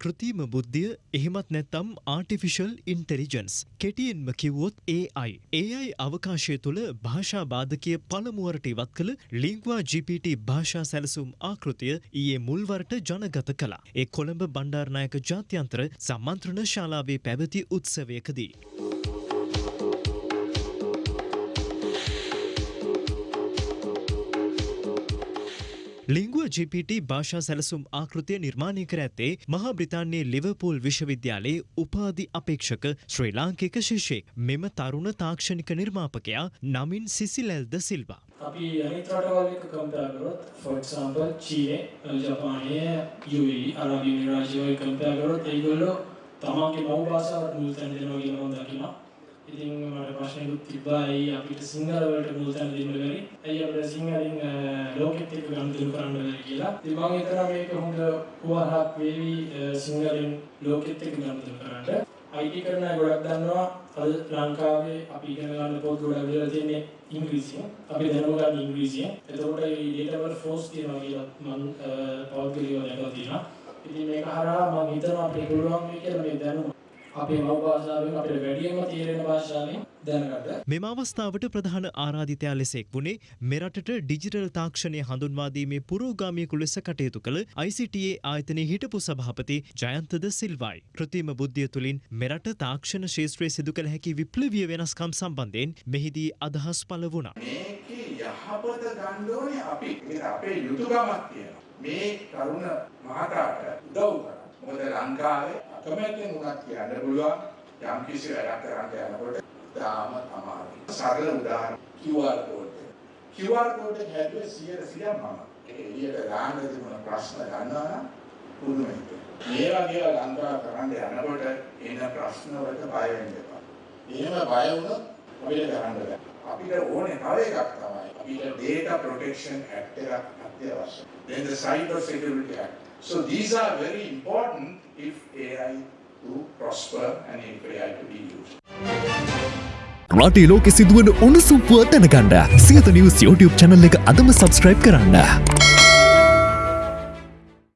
කෘතිම බුද්ධිය එහෙමත් නැත්තම් ආටිෆිෂල් ඉන්ටෙලිජන්ස් කෙටියෙන්ම කිව්වොත් AI. AI අවකාශය තුළ භාෂා බාධකය පළමුුවරට ඉවත් කළ ලිංගවා GPT භාෂා සැලසුම් ආකෘතිය ඊයේ මුල්වරට ජනගත කලා. ඒ කොළඹ බණ්ඩාරනායක ජාත්‍යන්ත්‍ර සම්මන්ත්‍රණ ශාලාවේ පැවති උත්සවයකදී. ලිංගුව GPT භාෂා සැලසුම් ආකෘතිය නිර්මාණය කර ඇත්තේ මහා බ්‍රිතාන්‍යයේ ලිවර්පූල් විශ්වවිද්‍යාලයේ උපාධි අපේක්ෂක ශ්‍රී ලාංකික ශිෂ්‍යෙක් මෙම තරුණ තාක්ෂණික නිර්මාපකයා නමින් සිසිලැල්ද සිල්වා. අපි අනිත් රටවල් එක්ක කම්පෙයාර් කරොත් for example චීනය ජපානය UAE අරාබි එමිරාජ්‍ය වගේ කම්පෙයාර් කරොත් ඒගොල්ලෝ තමන්ගේ මව් භාෂාවට මුල් තැන දෙනවා කියලා මම දකිනවා. ඉතින් මට ප්‍රශ්නයකුත් තිබ්බා ඇයි අපිට සිංහල වලට මුල් තැන දෙන්න බැරි? ඇයි අපිට සිංහලෙන් ලෝකෙත් එක්ක ගනුදෙනු කරන්න බැරි කියලා. ඉතින් මම හිතනවා මේක හොඳ පුවහරක් වේවි සිංහලෙන් ලෝකෙත් එක්ක ගනුදෙනු කරන්න. IT කරන අය ගොඩක් දන්නවා අද ලංකාවේ අපි ඉගෙන ගන්න පොත් ගොඩක් විතර තියෙන්නේ ඉංග්‍රීසියෙන්. අපි දැනුම ගන්න ඉංග්‍රීසියෙන්. එතකොට මේ data වල force තියෙනවා කියලා මම පෞද්ගලිකව දැකලා තියෙනවා. ඉතින් මේක හරහා මම හිතනවා අපිට පුළුවන් වෙයි කියලා මේ දැනුම අපේ මව් භාෂාවෙන් අපිට වැඩියෙන්ම තේරෙන භාෂාවෙන් දැනගන්න. මෙම අවස්ථාවට ප්‍රධාන ආරාධිතයා ලෙස එක් වුණේ මෙරටට ඩිජිටල් තාක්ෂණය හඳුන්වාදීමේ පුරෝගාමියෙකු ලෙස කටයුතු කළ ICTA ආයතනයේ හිටපු සභාපති ජයන්තද සිල්වයි. කෘතිම බුද්ධිය තුළින් මෙරට තාක්ෂණ ශේත්‍රයේ සිදු කළ හැකි විප්ලවීය වෙනස්කම් සම්බන්ධයෙන් මෙහිදී අදහස් පළ වුණා. මේකේ යහපත ගන්න ඕනේ අපි. මේ අපේ යුතුයකමක් තියෙනවා. මේ තරුණ මහතාට උදව් කරන්න. මොකද ලංකාවේ අකමැත්තෙන් උනත් කියන්න පුළුවන් යම් කිසි වැඩක් කරන්න යනකොට තාම අමාරුයි. සරල උදාහරණ QR code. QR code එක හැදුවේ 100 මම. ඒ එළියට ගන්න තිබුණ ප්‍රශ්න ගන්නවා නම් පුදුමයි. මේ වගේ ලංකාව කරන්න යනකොට එන ප්‍රශ්න වලට බය වෙන්න එපා. එහෙම බය වුණොත් අපිට කරන්න බෑ. අපිට ඕනේ තව එකක් තමයි. අපිට data protection act එකක් අත්‍යවශ්‍යයි. then the cyber security act So these are very important if AI to prosper and if AI to be used. රටේ ලෝකෙ සිදුවන උණුසුම් පුවත් දැනගන්න සියත නිවස් YouTube channel එක අදම subscribe කරන්න.